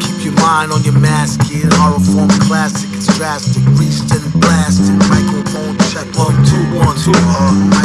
Keep your mind on your mask, kid. Horror form classic, it's drastic. Reached and blasted. Microphone check. One, two, one, two. Uh.